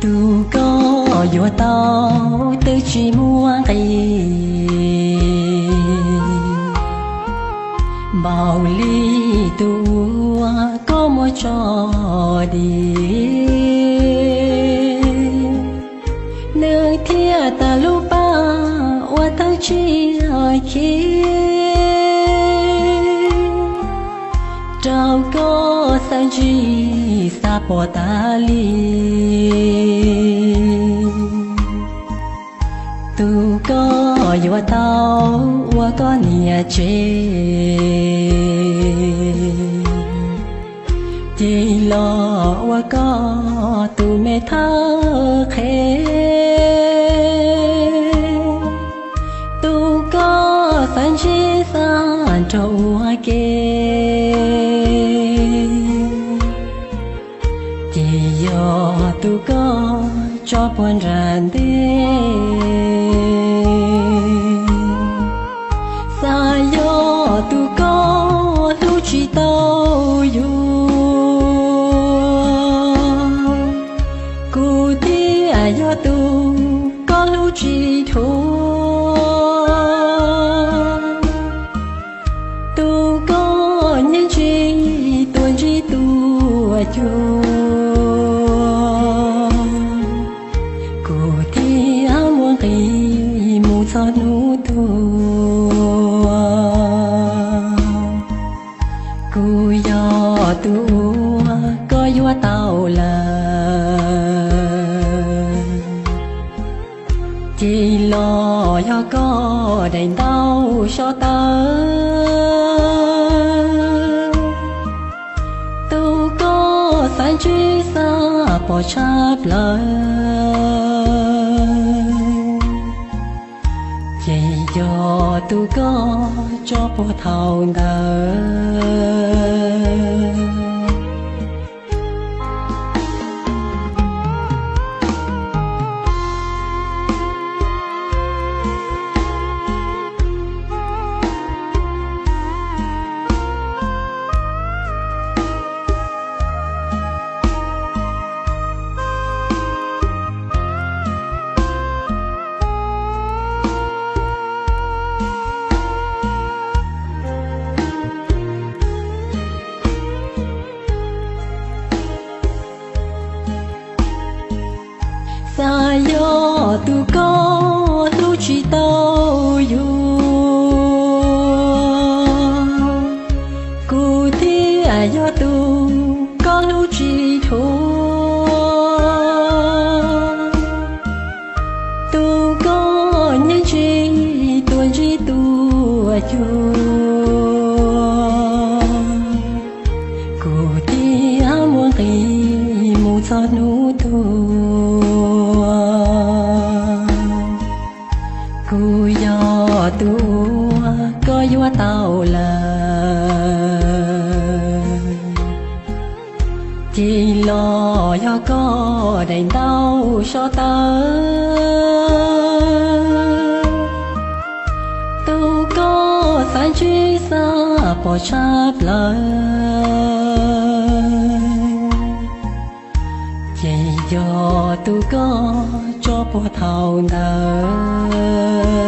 tu có yo tao tư chỉ mua kỳ bao ly tu có mua cho đi. Nơi thia ta lu ba wa ta chỉ ai kia. Trao có sang chi sa po ta li tu có yêu tao wa có nia chê chỉ lo wa có tu mẹ thơ khê tu có sang chi san trâu kê có cho buồn ràn đi xa yo tu có lưu chỉ tao yo cụ thi ai yo tu có lu chỉ thôi kỳ cho nu tu cụ yo tu có yo tao là chỉ lo cho có đành đau cho ta tu có san truy xa bỏ chắp lời. Chỉ cho tôi có cho bỏ thầu đời tu cho cụ à muốn kỳ cho nụ tu cụ yo tu có vua tao là chỉ lo cho có đầy đau cho ta truy xa bỏ chắp lời. Chỉ do tu có cho bỏ thầu đời